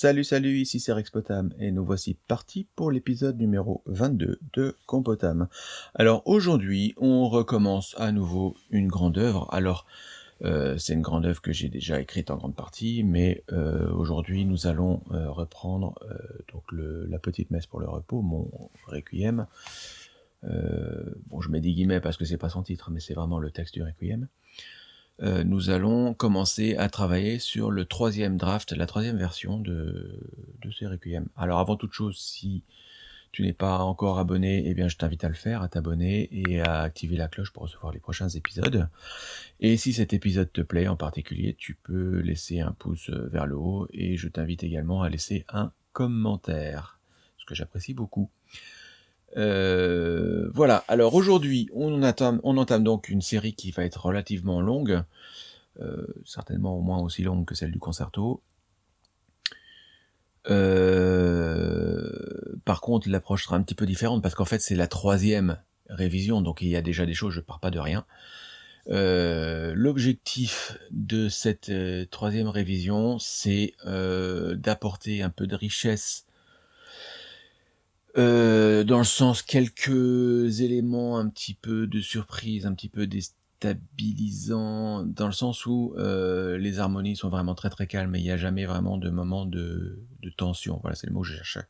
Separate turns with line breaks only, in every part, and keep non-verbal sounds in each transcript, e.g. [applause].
Salut salut, ici c'est Rexpotam et nous voici partis pour l'épisode numéro 22 de Compotam. Alors aujourd'hui on recommence à nouveau une grande œuvre. Alors euh, c'est une grande œuvre que j'ai déjà écrite en grande partie, mais euh, aujourd'hui nous allons euh, reprendre donc la petite messe pour le repos, mon requiem. bon je mets des guillemets parce que c'est pas son titre, mais c'est vraiment le texte du requiem. Euh, nous allons commencer à travailler sur le troisième draft, la troisième version de, de ces Requiem. Alors avant toute chose, si tu n'es pas encore abonné, eh bien je t'invite à le faire, à t'abonner et à activer la cloche pour recevoir les prochains épisodes. Et si cet épisode te plaît en particulier, tu peux laisser un pouce vers le haut et je t'invite également à laisser un commentaire, ce que j'apprécie beaucoup. Euh, voilà, alors aujourd'hui, on entame, on entame donc une série qui va être relativement longue, euh, certainement au moins aussi longue que celle du concerto. Euh, par contre, l'approche sera un petit peu différente parce qu'en fait, c'est la troisième révision, donc il y a déjà des choses, je pars pas de rien. L'objectif de cette troisième révision, c'est d'apporter un peu de richesse euh, dans le sens quelques éléments un petit peu de surprise, un petit peu déstabilisants, dans le sens où euh, les harmonies sont vraiment très très calmes et il n'y a jamais vraiment de moment de, tension. Voilà, c'est le mot que je cherchais.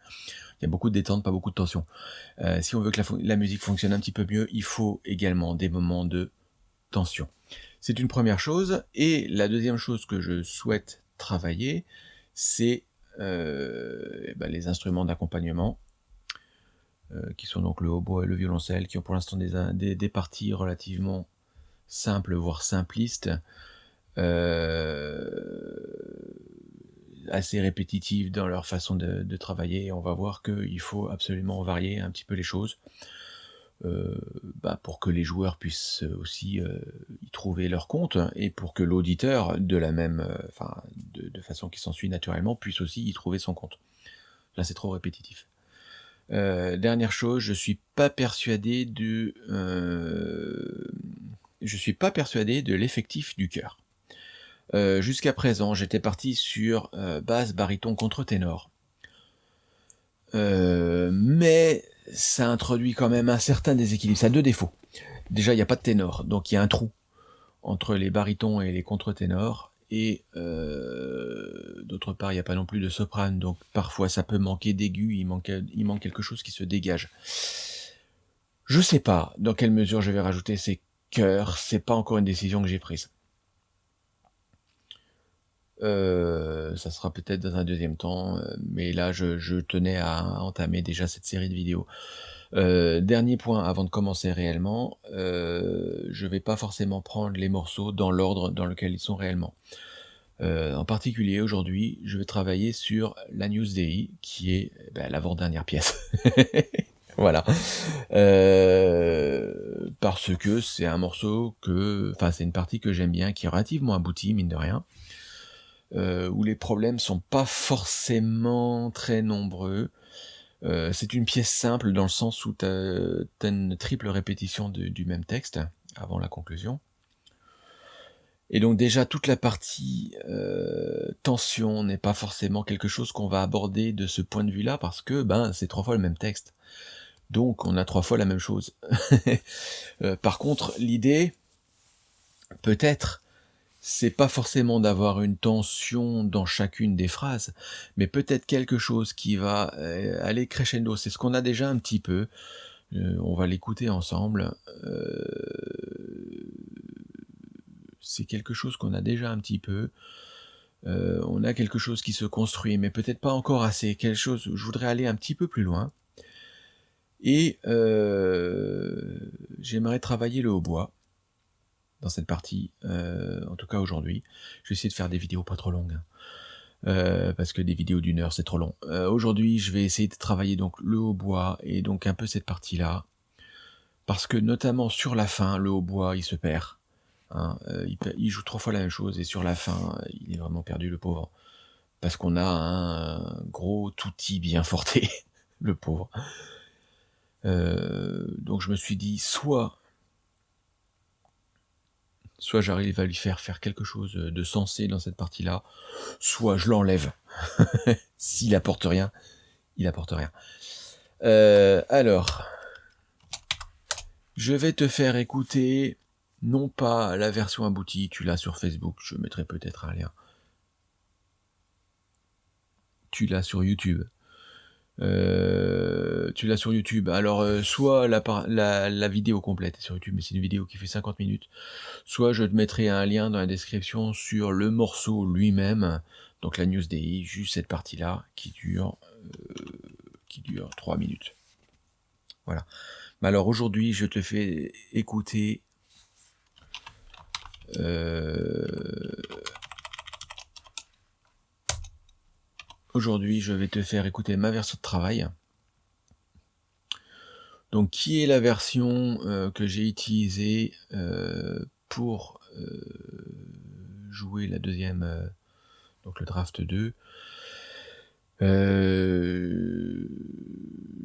Il y a beaucoup de détente, pas beaucoup de tension. Euh, si on veut que la, musique fonctionne un petit peu mieux, il faut également des moments de tension. C'est une première chose. Et la deuxième chose que je souhaite travailler, c'est ben, les instruments d'accompagnement qui sont donc le hautbois et le violoncelle, qui ont pour l'instant des, parties relativement simples, voire simplistes, euh, assez répétitives dans leur façon de, travailler. on va voir qu'il faut absolument varier un petit peu les choses. Euh, bah, pour que les joueurs puissent aussi y trouver leur compte et pour que l'auditeur, de la même, de, de, façon qui s'ensuit naturellement, puisse aussi y trouver son compte. Là, c'est trop répétitif. Euh, dernière chose, je suis pas persuadé de, euh, je suis pas persuadé de l'effectif du chœur. Euh, jusqu'à présent, j'étais parti sur basse, baryton, contre-ténor. mais ça introduit quand même un certain déséquilibre. Ça a deux défauts. Déjà, il n'y a pas de ténor, donc il y a un trou entre les barytons et les contre-ténors et euh, d'autre part il n'y a pas non plus de soprane, donc parfois ça peut manquer d'aigu, il manque, quelque chose qui se dégage. Je sais pas dans quelle mesure je vais rajouter ces chœurs, c'est pas encore une décision que j'ai prise. Euh, ça sera peut-être dans un deuxième temps, euh, mais là je, tenais à entamer déjà cette série de vidéos. Euh, dernier point avant de commencer réellement, euh, je vais pas forcément prendre les morceaux dans l'ordre dans lequel ils sont réellement. Euh, en particulier aujourd'hui, je vais travailler sur la News qui est ben, l'avant-dernière pièce. [laughs] voilà. Parce que c'est un morceau que, enfin c'est une partie que j'aime bien, qui est relativement aboutie, mine de rien. Où les problèmes sont pas forcément très nombreux, euh, c'est une pièce simple dans le sens où tu as, une triple répétition du même texte avant la conclusion. Et donc déjà toute la partie euh, tension n'est pas forcément quelque chose qu'on va aborder de ce point de vue-là parce que ben c'est trois fois le même texte. Donc on a trois fois la même chose. [laughs] Euh, par contre l'idée peut-être c'est pas forcément d'avoir une tension dans chacune des phrases, mais peut-être quelque chose qui va euh, aller crescendo. C'est ce qu'on a déjà un petit peu. Euh, on va l'écouter ensemble. Euh, c'est quelque chose qu'on a déjà un petit peu. on a quelque chose qui se construit, mais peut-être pas encore assez. Quelque chose. Je voudrais aller un petit peu plus loin. Et j'aimerais travailler le hautbois dans cette partie, euh, en tout cas aujourd'hui. Je vais essayer de faire des vidéos pas trop longues, hein. euh, parce que des vidéos d'une heure c'est trop long. Euh, aujourd'hui je vais essayer de travailler donc le hautbois et donc un peu cette partie-là, parce que notamment sur la fin, le hautbois il se perd. Hein, il, joue trois fois la même chose et sur la fin il est vraiment perdu le pauvre. Parce qu'on a un gros touti bien forté, [laughs] le pauvre. donc je me suis dit, soit Soit j'arrive à lui faire faire quelque chose de sensé dans cette partie-là, soit je l'enlève. [laughs] S'il apporte rien, il apporte rien. Euh, alors, je vais te faire écouter, non pas la version aboutie, tu l'as sur Facebook, je mettrai peut-être un lien. Tu l'as sur YouTube. Euh, tu l'as sur YouTube. Alors, euh, soit la, la, la, vidéo complète est sur YouTube, mais c'est une vidéo qui fait 50 minutes. Soit je te mettrai un lien dans la description sur le morceau lui-même, donc la news DI, juste cette partie-là qui dure euh, qui dure 3 minutes. Voilà. Mais alors aujourd'hui, je te fais écouter Aujourd'hui, je vais te faire écouter ma version de travail. Donc, qui est la version euh, que j'ai utilisée euh, pour euh, jouer la deuxième, donc le draft 2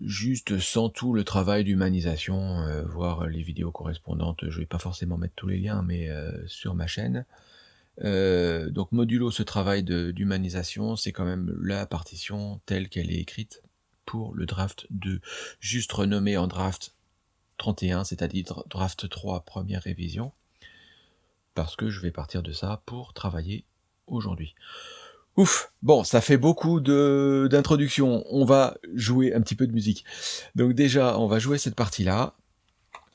juste sans tout le travail d'humanisation, voir les vidéos correspondantes, je vais pas forcément mettre tous les liens, mais sur ma chaîne. Euh, donc modulo ce travail d'humanisation, c'est quand même la partition telle qu'elle est écrite pour le draft 2, juste renommé en draft 31, c'est-à-dire draft 3, première révision, parce que je vais partir de ça pour travailler aujourd'hui. Ouf, bon, ça fait beaucoup d'introduction. On va jouer un petit peu de musique. Donc déjà, on va jouer cette partie-là.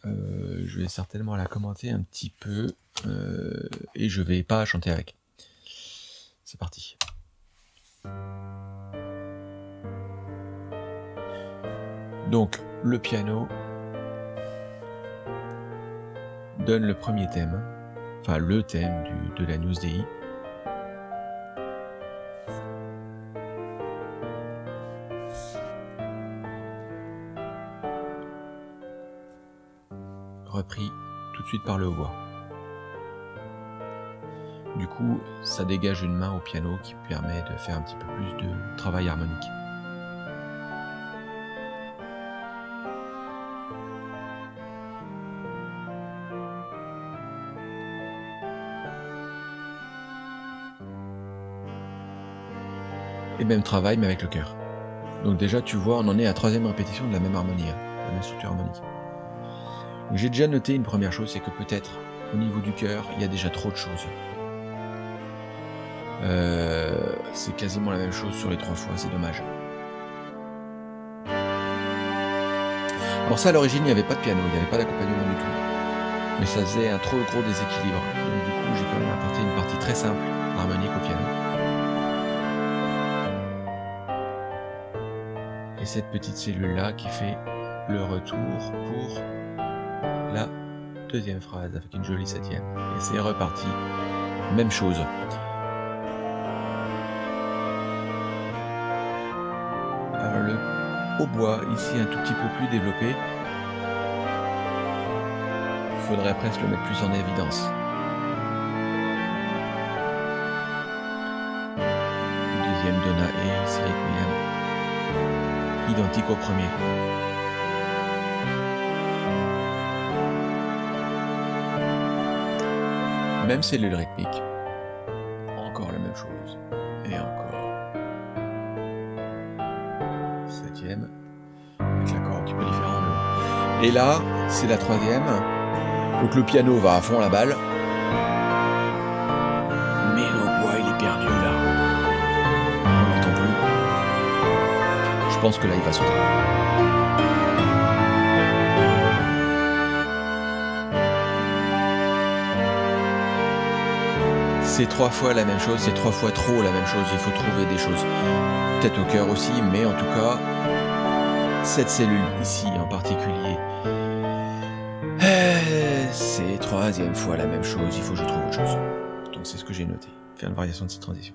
Euh, je vais certainement la commenter un petit peu. Euh, et je vais pas chanter avec. C'est parti. Donc, le piano donne le premier thème, enfin le thème de la News DI. Repris tout de suite par le voix. Du coup, ça dégage une main au piano qui permet de faire un petit peu plus de travail harmonique. Et même travail, mais avec le cœur. Donc déjà, tu vois, on en est à troisième répétition de la même harmonie, hein, la même structure harmonique. J'ai déjà noté une première chose, c'est que peut-être, au niveau du cœur, il y a déjà trop de choses. Euh, c'est quasiment la même chose sur les trois fois, c'est dommage. Alors ça, à l'origine, il n'y avait pas de piano, il n'y avait pas d'accompagnement du tout. Mais ça faisait un trop gros déséquilibre. Donc du coup, j'ai quand même apporté une partie très simple, harmonique au piano. Et cette petite cellule-là qui fait le retour pour la deuxième phrase avec une jolie septième. Et c'est reparti. Même chose. au bois, ici un tout petit peu plus développé. Il faudrait presque le mettre plus en évidence. deuxième Donna et Requiem, identique au premier. Même cellule rythmique. Encore la même chose. Et encore. avec l'accord un petit peu différent. Et là, c'est la troisième. Donc le piano va à fond la balle. Mais le bois, il est perdu là. On n'entend plus. Je pense que là, il va sauter. C'est trois fois la même chose, c'est trois fois trop la même chose, il faut trouver des choses. Peut-être au cœur aussi, mais en tout cas, cette cellule ici en particulier, eh, c'est troisième fois la même chose, il faut que je trouve autre chose. Donc c'est ce que j'ai noté, faire une variation de cette transition.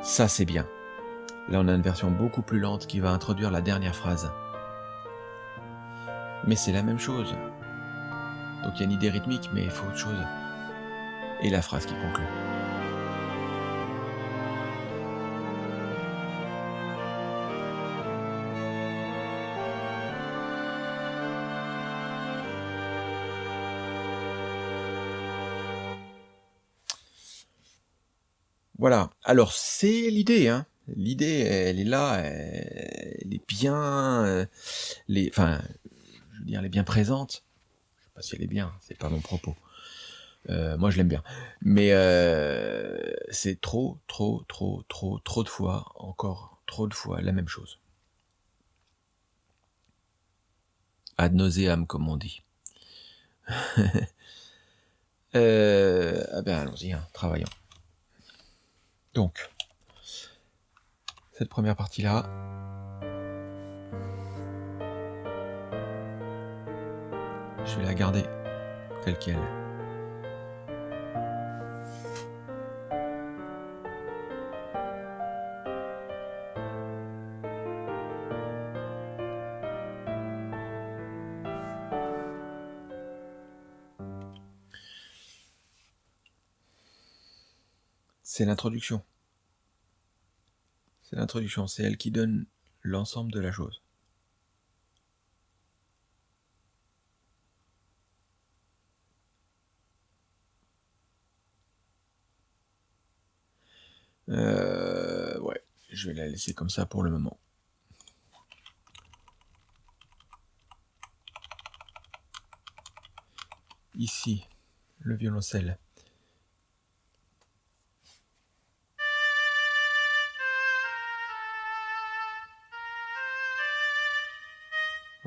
Ça c'est bien. Là on a une version beaucoup plus lente qui va introduire la dernière phrase. Mais c'est la même chose. Donc il y a une idée rythmique, mais il faut autre chose et la phrase qui conclut. Voilà. Alors, c'est l'idée, hein. L'idée, elle est là, elle est bien, euh, les, enfin, je veux dire, elle est bien présente. Je sais pas si elle est bien, c'est pas mon propos. Euh, moi, je l'aime bien. Mais euh, c'est trop, trop, trop, trop, trop de fois, encore trop de fois, la même chose. Ad nauseam, comme on dit. [laughs] euh, ah ben, allons-y, hein, travaillons. Donc, cette première partie-là, je vais la garder telle qu'elle. C'est l'introduction. C'est l'introduction, c'est elle qui donne l'ensemble de la chose. Euh, ouais, je vais la laisser comme ça pour le moment. Ici, le violoncelle.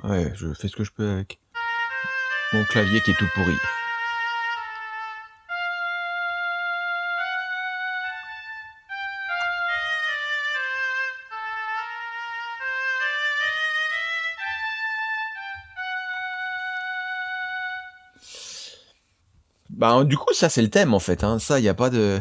Ouais, je fais ce que je peux avec mon clavier qui est tout pourri. Bah, du coup, ça, c'est le thème, en fait. Hein. Ça, il n'y a pas de...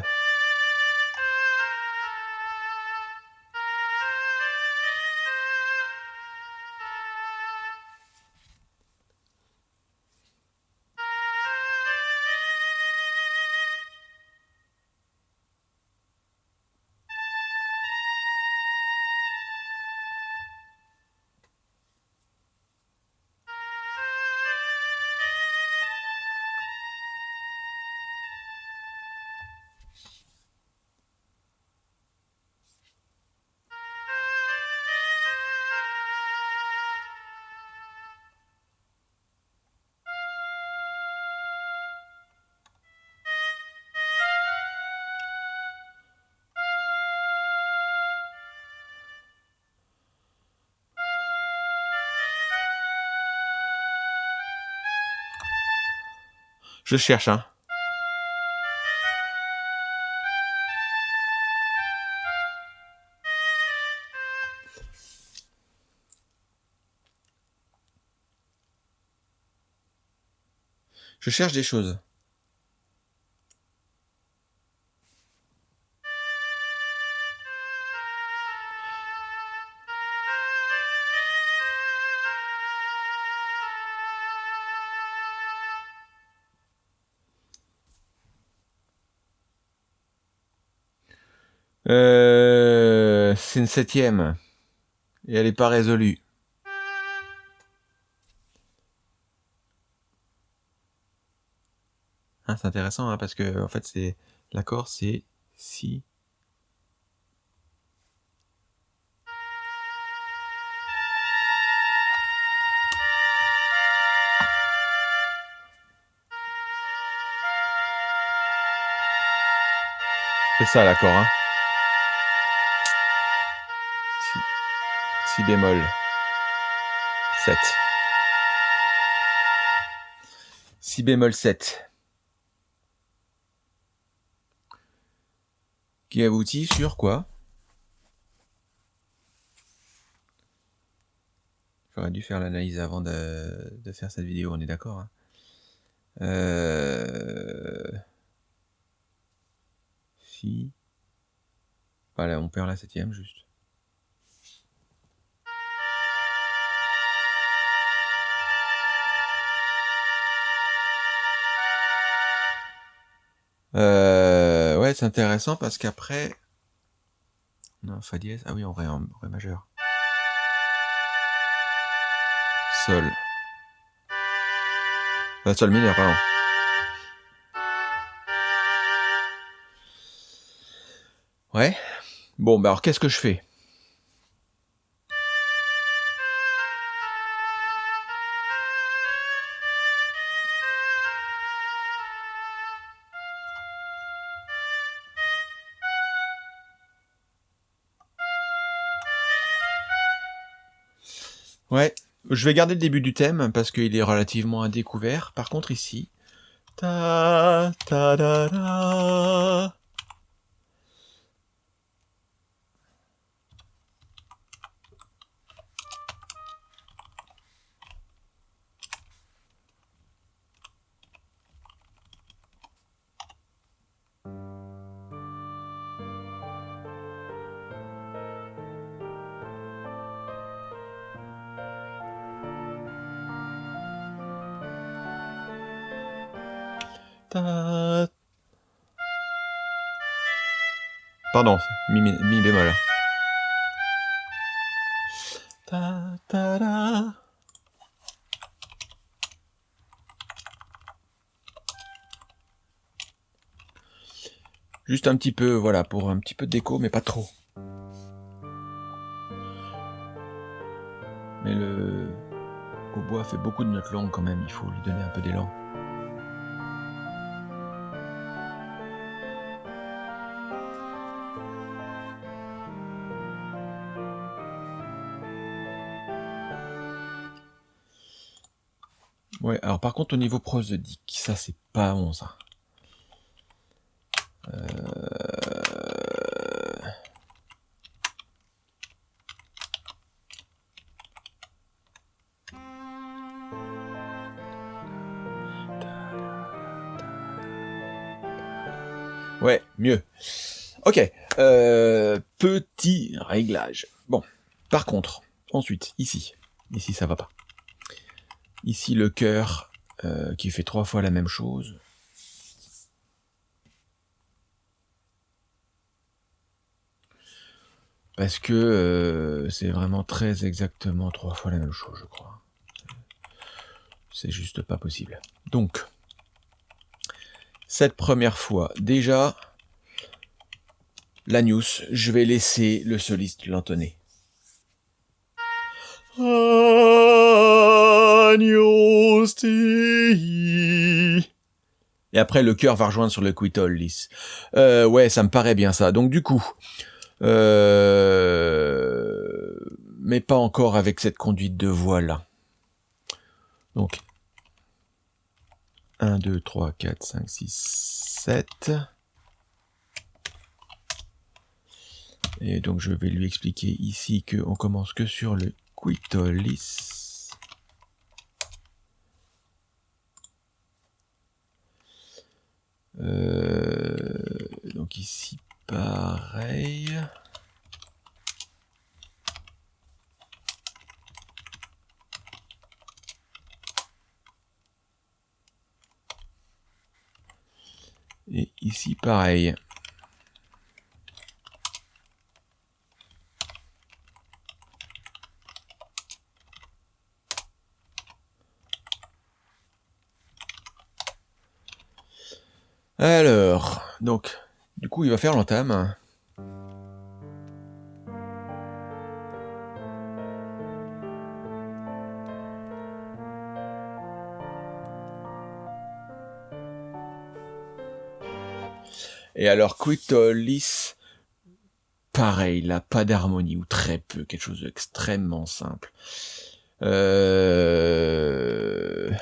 Je cherche, hein. Je cherche des choses. C'est une septième. Et elle n'est pas résolue. Hein, c'est intéressant hein, parce que en fait c'est l'accord c'est si C'est ça l'accord, hein. Si bémol. 7. Si bémol 7. Qui aboutit sur quoi? J'aurais dû faire l'analyse avant de, faire cette vidéo, on est d'accord hein euh... Voilà, on perd la septième juste. Euh, ouais, c'est intéressant parce qu'après... Non, Fa dièse. Ah oui, en ré, en ré majeur. Sol. Euh, sol mineur, pardon. Ouais. Bon, bah alors qu'est-ce que je fais? Je vais garder le début du thème parce qu'il est relativement à découvert. Par contre ici, ta. Pardon, mi, bémol. Juste un petit peu, voilà, pour un petit peu d'écho, mais pas trop. Mais le hautbois fait beaucoup de notes longues quand même, il faut lui donner un peu d'élan. Alors par contre au niveau prosodique, ça c'est pas bon ça. Euh... Ouais, mieux. Ok, euh, petit réglage. Bon, par contre, ensuite, ici, ici ça va pas. Ici le cœur euh, qui fait trois fois la même chose. Parce que euh, c'est vraiment très exactement trois fois la même chose, je crois. C'est juste pas possible. Donc, cette première fois, déjà, l'Agnus, je vais laisser le soliste l'entonner. Et après, le cœur va rejoindre sur le quitol lisse. Euh, ouais, ça me paraît bien ça. Donc du coup, euh, mais pas encore avec cette conduite de voix là. Donc 1, 2, 3, 4, 5, 6, 7. Et donc je vais lui expliquer ici qu'on commence que sur le quitolis. Donc ici pareil. Et ici pareil. Alors, donc, du coup, il va faire l'entame. Et alors, Quitolis, pareil, là, pas d'harmonie, ou très peu, quelque chose d'extrêmement simple. Euh...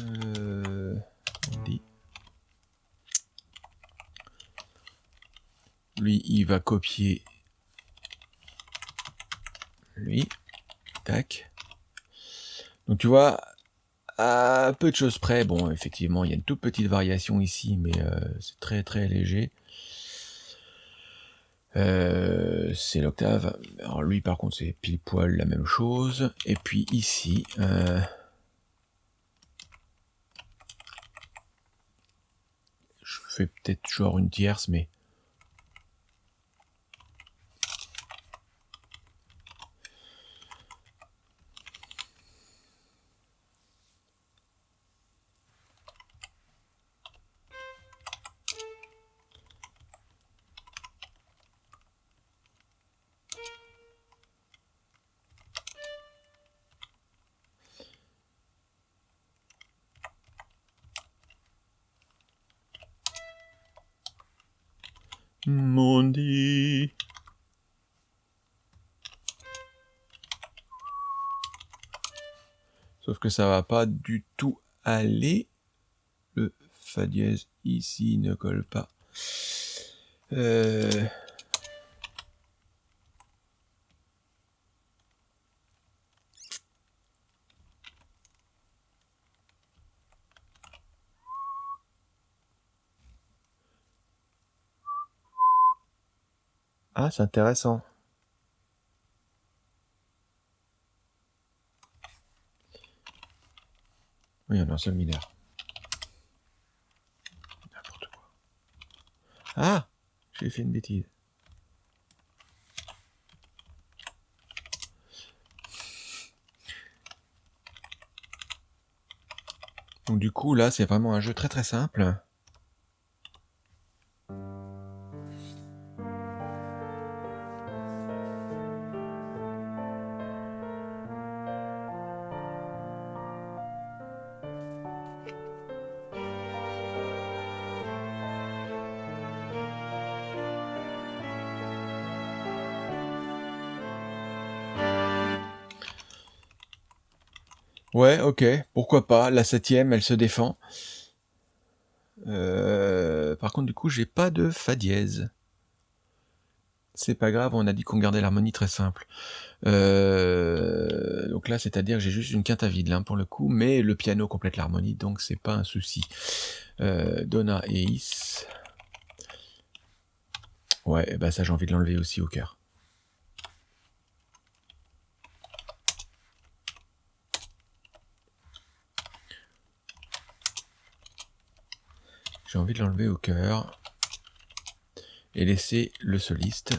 Euh, on dit. Lui, il copier lui. Tac. Donc tu vois, à peu de choses près, bon, effectivement, il y a une toute petite variation ici, mais euh, c'est très très léger. Euh, c'est l'octave. Alors lui, par contre, c'est pile poil la même chose. Et puis ici, euh, je fais peut-être genre une tierce, mais Mondi. Sauf que ça va pas du tout aller. Le Fa dièse ici ne colle pas. Euh... C'est intéressant. Oui, on a un seul mineur. N'importe quoi. Ah J'ai fait une bêtise. Donc du coup, là, c'est vraiment un jeu très très simple. Ouais, ok, pourquoi pas? La septième, elle se défend. Euh, par contre, du coup, j'ai pas de Fa dièse. C'est pas grave, on a dit qu'on gardait l'harmonie très simple. Euh, donc là, c'est-à-dire que j'ai juste une quinte à vide, là, pour le coup, mais le piano complète l'harmonie, donc c'est pas un souci. Euh, Donna et Is. Ouais, bah ça, j'ai envie de l'enlever aussi au cœur. J'ai envie de l'enlever au cœur et laisser le soliste.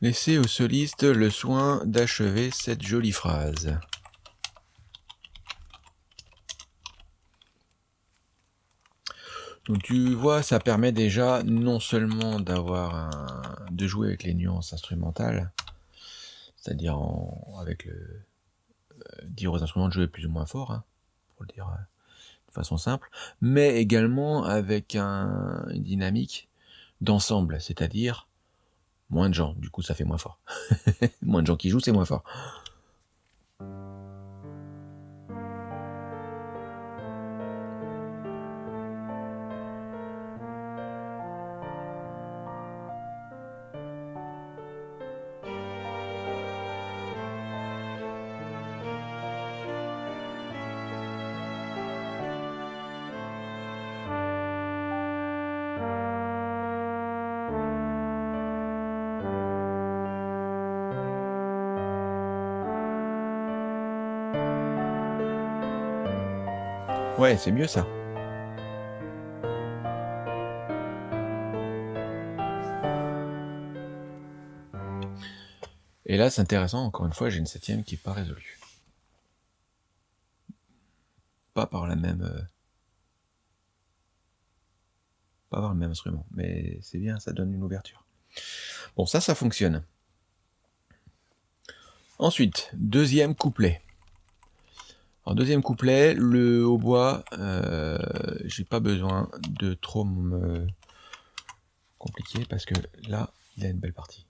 Laisser au soliste le soin d'achever cette jolie phrase. Donc tu vois, ça permet déjà non seulement de jouer avec les nuances instrumentales, c'est-à-dire avec le euh, dire aux instruments de jouer plus ou moins fort, hein, pour le dire euh, de façon simple, mais également avec un, une dynamique d'ensemble, c'est-à-dire moins de gens, du coup ça fait moins fort. [laughs] moins de gens qui jouent, c'est moins fort. C'est mieux ça. Et là, c'est intéressant, encore une fois, j'ai une septième qui n'est pas résolue. Pas par la même... Euh, pas par le même instrument, mais c'est bien, ça donne une ouverture. Bon, ça, ça fonctionne. Ensuite, deuxième couplet. En deuxième couplet, le hautbois, euh, j'ai pas besoin de trop me compliquer parce que là, il a une belle partie.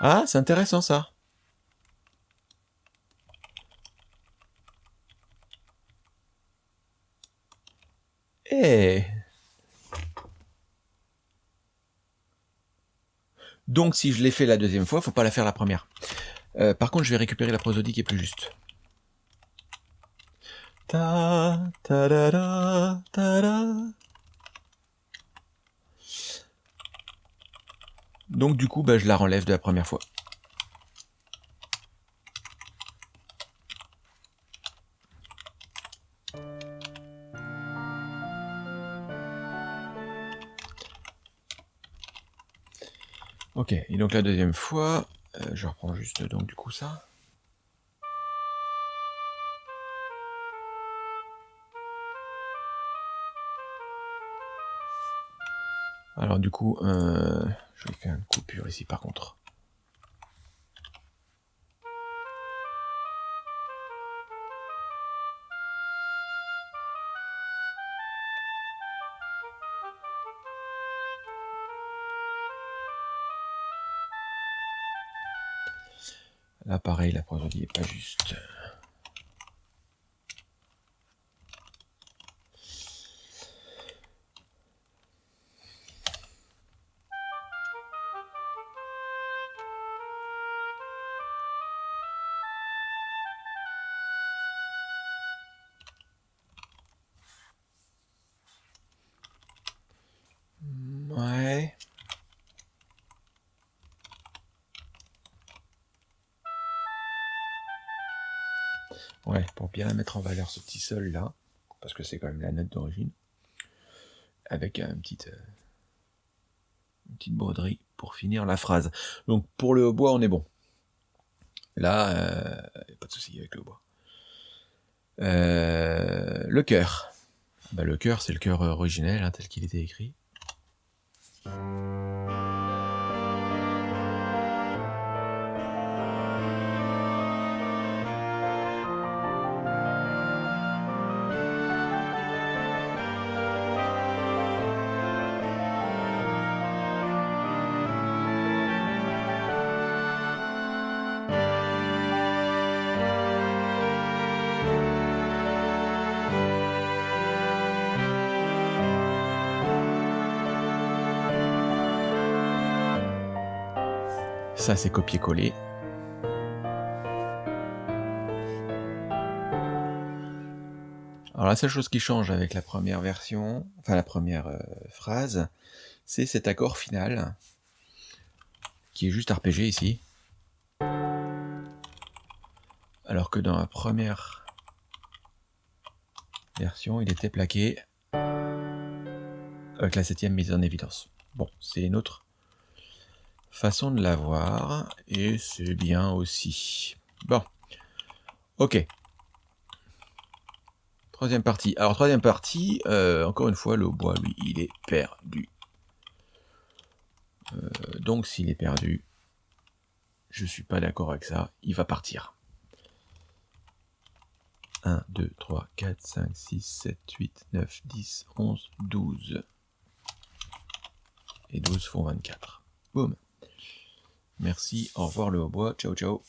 Ah, c'est intéressant ça. Eh Donc si je l'ai fait la deuxième fois, faut pas la faire la première. Euh, par contre, je vais récupérer la prosodie qui est plus juste. Donc du coup, bah, je la relève de la première fois. Ok, et donc la deuxième fois, Euh, je reprends juste donc du coup ça. Alors du coup, euh, je vais faire une coupure ici par contre. Là pareil, la prosodie est pas juste. Mettre en valeur ce petit sol là, parce que c'est quand même la note d'origine, avec un petit, euh, une petite broderie pour finir la phrase. Donc pour le hautbois, on est bon. Là, euh, pas de souci avec le hautbois. Euh, le cœur. Bah, le cœur, c'est le cœur originel, hein, tel qu'il était écrit. Ça, c'est copier-coller. Alors la seule chose qui change avec la première version, enfin la première euh, phrase, c'est cet accord final, qui est juste arpégé ici. Alors que dans la première version, il était plaqué avec la septième mise en évidence. Bon, c'est une autre façon de l'avoir, et c'est bien aussi. Bon, ok. Troisième partie. Alors, troisième partie, euh, encore une fois, le bois, lui, il est perdu. Euh, donc, s'il est perdu, je suis pas d'accord avec ça, il va partir. 1, 2, 3, 4, 5, 6, 7, 8, 9, 10, 11, 12. Et 12 font 24. Boum. Merci, au revoir le hautbois, ciao ciao.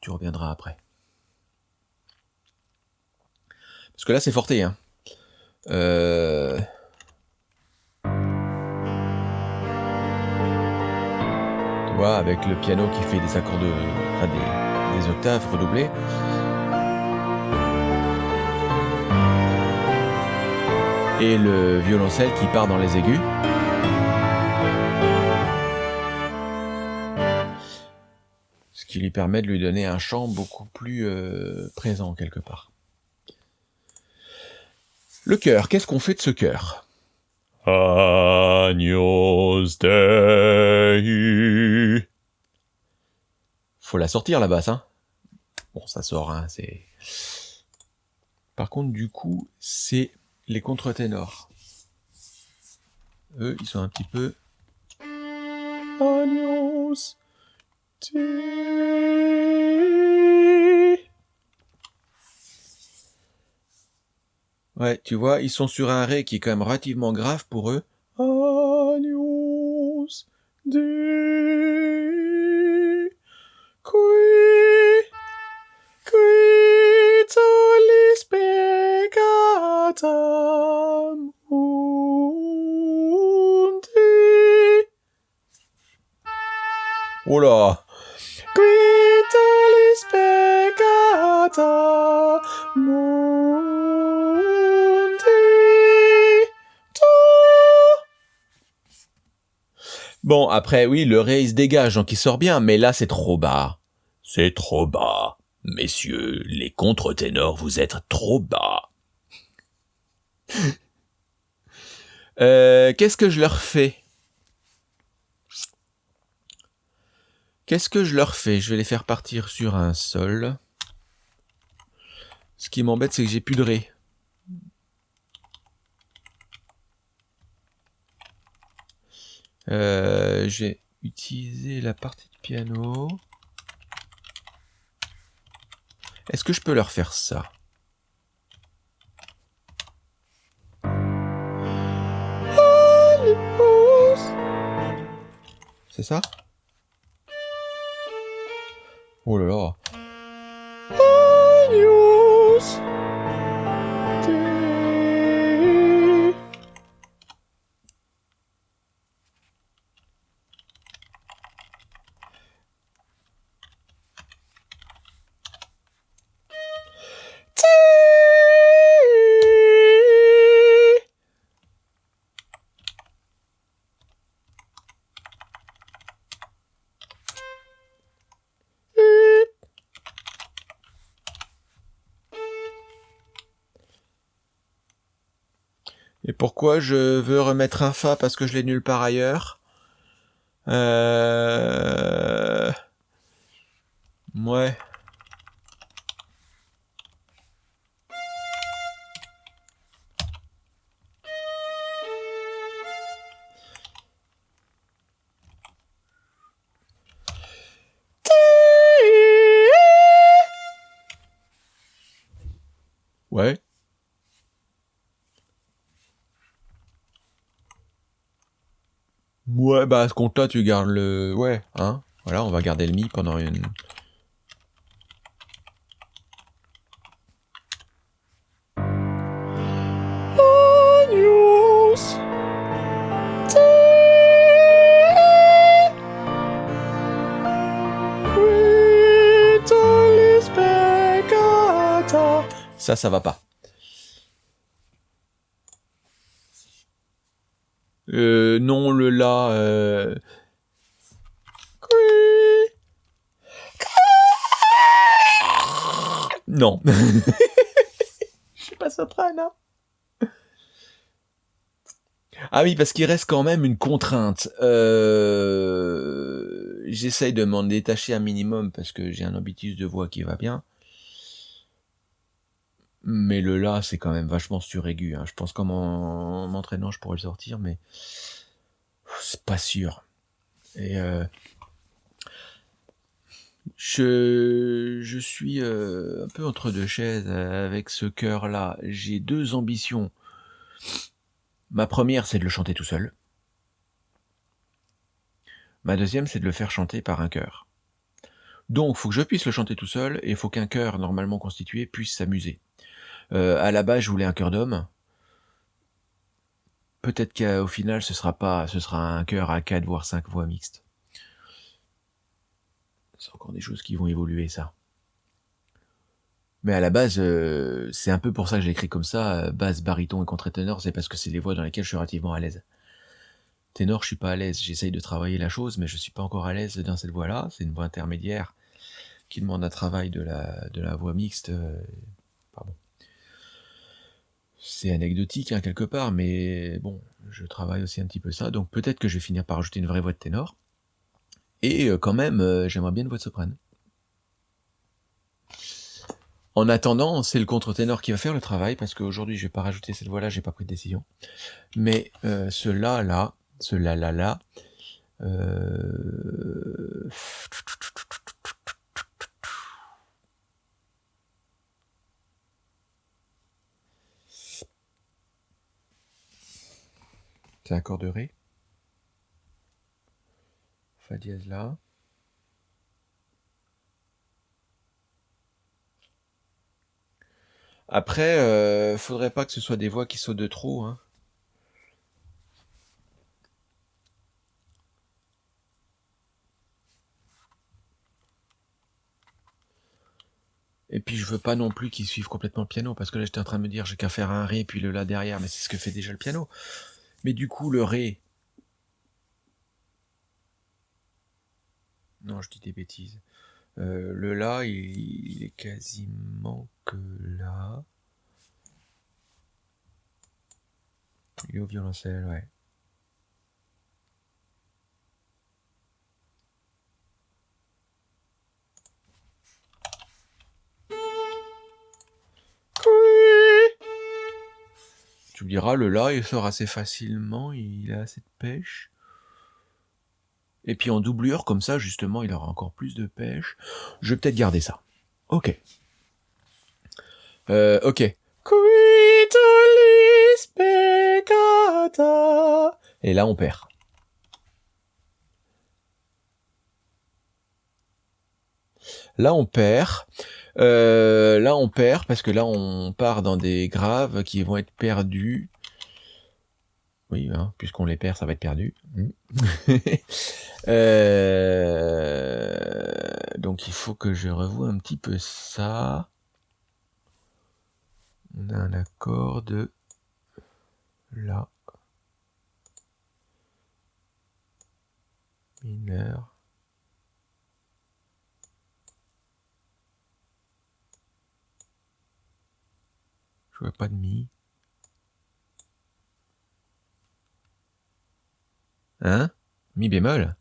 Tu reviendras après. Parce que là c'est forté, hein. Euh... Tu vois, avec le piano qui fait des accords de... Enfin, des, des octaves redoublées. Et le violoncelle qui part dans les aigus. Qui lui permet de lui donner un chant beaucoup plus euh, présent quelque part. Le cœur, qu'est-ce qu'on fait de ce cœur? Agnus Dei. Faut la sortir la basse, hein Bon, ça sort, hein, c'est... Par contre, du coup, c'est les contre-ténors. Eux, ils sont un petit peu... Agnus Ouais, tu vois, ils sont sur un ré qui est quand même relativement grave pour eux. Mundi. Bon, après, oui, le ré, il se dégage, donc il sort bien, mais là, c'est trop bas. C'est trop bas. Messieurs, les contre-ténors, vous êtes trop bas. [laughs] euh, Qu'est-ce que je leur fais? Qu'est-ce que je leur fais? Je vais les faire partir sur un sol. Ce qui m'embête, c'est que j'ai plus de ré. Euh, j'ai utilisé la partie de piano. Est-ce que je peux leur faire ça? C'est ça? Oh là là Cheers. Et pourquoi je veux remettre un Fa parce que je l'ai nulle part ailleurs? Euh... bah à ce compte-là, tu gardes le... Ouais, hein. Voilà, on va garder le Mi pendant une... Ça, ça va pas. Euh, non, le La... Euh... Non. [laughs] Je suis pas soprano. hein. Ah oui, parce qu'il reste quand même une contrainte. Euh... J'essaye de m'en détacher un minimum parce que j'ai un habitus de voix qui va bien. Mais le La, c'est quand même vachement suraigu. Hein. Je pense qu'en m'en- m'entraînant, je pourrais le sortir, mais c'est pas sûr. Et euh, je, suis euh, un peu entre deux chaises euh, avec ce cœur-là. J'ai deux ambitions. Ma première, c'est de le chanter tout seul. Ma deuxième, c'est de le faire chanter par un chœur. Donc, faut que je puisse le chanter tout seul, et il faut qu'un chœur normalement constitué puisse s'amuser. Euh, à la base, je voulais un chœur d'homme. Peut-être qu'au final, ce sera pas, ce sera un chœur à 4 voire 5 voix mixtes. C'est encore des choses qui vont évoluer, ça. Mais à la base, euh, c'est un peu pour ça que j'ai écrit comme ça, euh, basse, baryton et contre-ténor, c'est parce que c'est des voix dans lesquelles je suis relativement à l'aise. Ténor, je suis pas à l'aise, j'essaye de travailler la chose, mais je suis pas encore à l'aise dans cette voix-là, c'est une voix intermédiaire qui demande un travail de la, voix mixte. euh, pardon. C'est anecdotique, hein, quelque part, mais bon, je travaille aussi un petit peu ça, donc peut-être que je vais finir par ajouter une vraie voix de ténor. Et euh, quand même, euh, j'aimerais bien une voix de soprano. En attendant, c'est le contre-ténor qui va faire le travail, parce qu'aujourd'hui, je vais pas rajouter cette voix-là, j'ai pas pris de décision. Mais euh, ce là, là, ce là, là, là. C'est un accord de Ré. Dièse là. Après, euh, faudrait pas que ce soit des voix qui sautent de trop. Hein. Et puis je veux pas non plus qu'ils suivent complètement le piano, parce que là j'étais en train de me dire j'ai qu'à faire un Ré puis le La derrière, mais c'est ce que fait déjà le piano. Mais du coup le Ré... Non, je dis des bêtises. Euh, le là, il, est quasiment que là. Il est au violoncelle, ouais. Tu me diras, le là, il sort assez facilement, il a assez de pêche. Et puis en doublure, comme ça, justement, il aura encore plus de pêche. Je vais peut-être garder ça. Ok. Euh, ok. Et là, on perd. Là, on perd. Euh, là, on perd parce que là, on part dans des graves qui vont être perdus. Oui, hein, puisqu'on les perd, ça va être perdu. Hmm. [laughs] Euh, donc, il faut que je revoie un petit peu ça. On a un accord de là. Mineur. Je vois pas de mi. Hein? Mi bémol?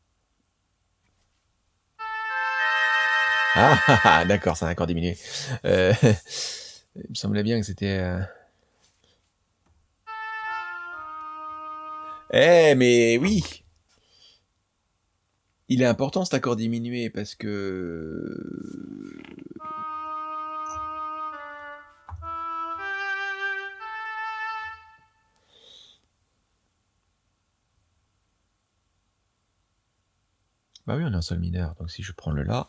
Ah, ah, ah d'accord, c'est un accord diminué. Euh, [laughs] il me semblait bien que c'était... Euh, eh, mais oui! Il est important cet accord diminué parce que... Bah oui, on est en sol mineur, donc si je prends le La,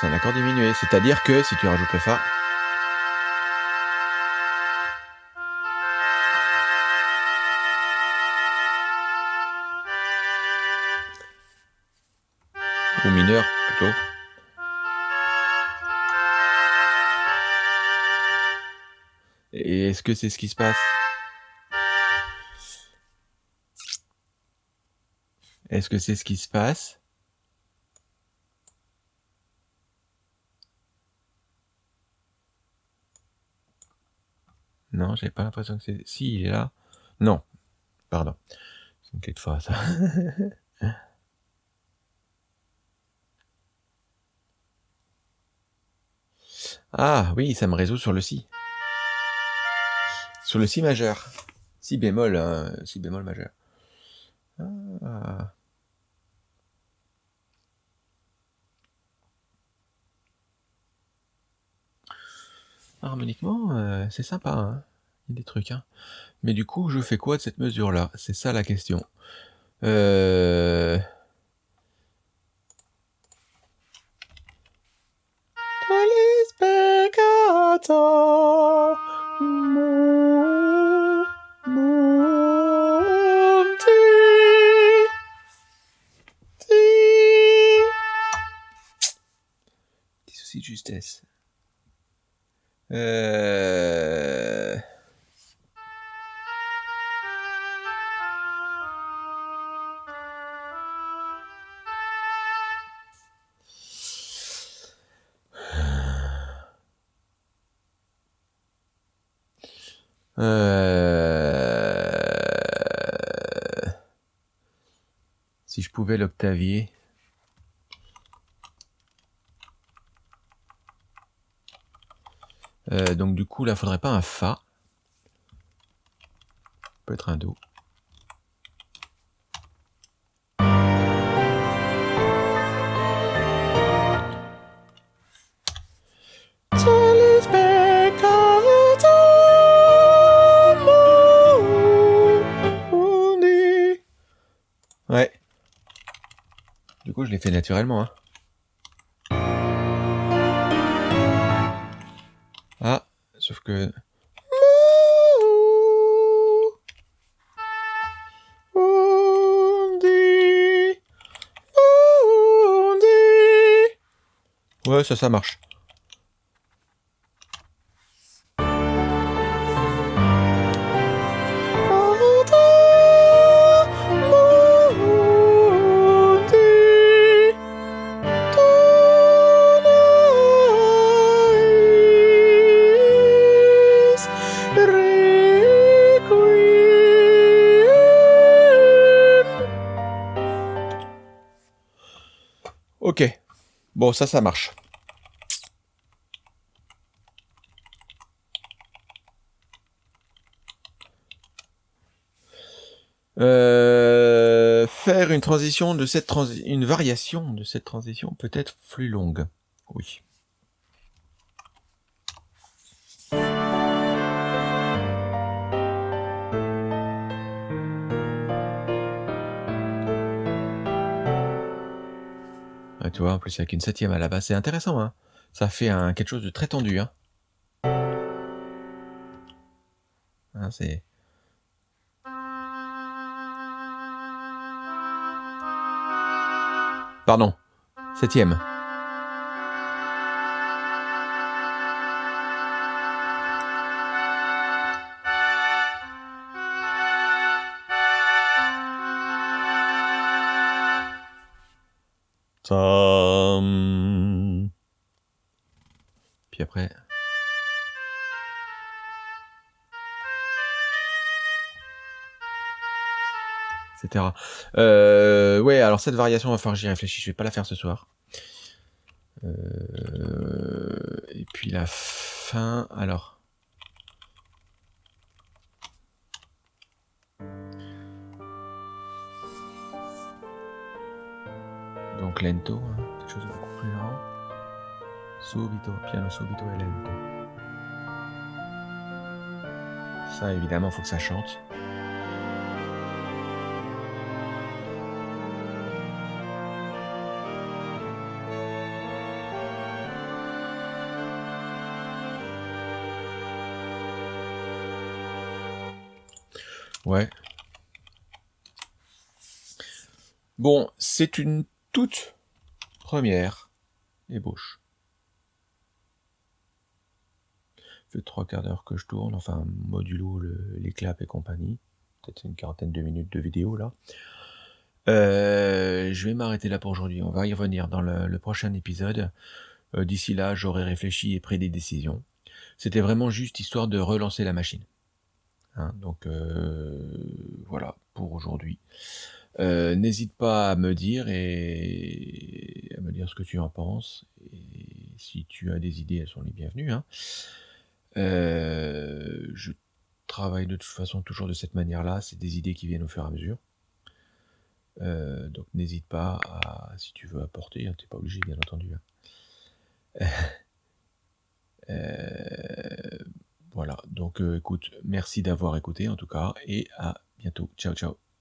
c'est un accord diminué. C'est-à-dire que si tu rajoutes le Fa, ou mineur plutôt. Et est-ce que c'est ce qui se passe? Est-ce que c'est ce qui se passe? Non, j'ai pas l'impression que c'est... Si, il est là. Non. Pardon. C'est une clé de ça. [laughs] ah, oui, ça me résout sur le Si. Sur le Si majeur. Si bémol, hein, Si bémol majeur. Ah. Harmoniquement, euh, c'est sympa, hein. il y a des trucs. Hein. Mais du coup, je fais quoi de cette mesure-là? C'est ça la question. Euh... De justesse. Euh... Si je pouvais l'octavier. Euh, donc du coup, là, faudrait pas un Fa. Peut-être un Do. Ouais. Du coup, je l'ai fait naturellement. Hein. Sauf que... Ouais, ça, ça marche. Ça, ça marche. Euh, faire une transition de cette transi une variation de cette transition peut être plus longue. Oui. Plus avec une septième à la base, c'est intéressant, hein. Ça fait quelque chose de très tendu, hein. Hein, Pardon, septième. Euh, ouais, alors cette variation, va falloir que j'y réfléchisse. Je vais pas la faire ce soir. Euh, et puis la fin, alors. Donc lento, hein, quelque chose de beaucoup plus lent. Subito, piano subito et lento. Ça, évidemment, faut que ça chante. C'est une toute première ébauche. Ça fait trois quarts d'heure que je tourne, enfin modulo le- les claps et compagnie. Peut-être une quarantaine de minutes de vidéo là. Euh, je vais m'arrêter là pour aujourd'hui. On va y revenir dans le, le prochain épisode. Euh, D'ici là, j'aurai réfléchi et pris des décisions. C'était vraiment juste histoire de relancer la machine. Hein, donc euh, voilà pour aujourd'hui. Euh, N'hésite pas à me dire et à me dire ce que tu en penses. Et si tu as des idées, elles sont les bienvenues. hein. Euh, je travaille de toute façon toujours de cette manière-là. C'est des idées qui viennent au fur et à mesure. Euh, donc n'hésite pas à, si tu veux apporter, hein, t'es pas obligé bien entendu. hein. [laughs] Voilà, donc écoute, merci d'avoir écouté en tout cas, et à bientôt. Ciao ciao.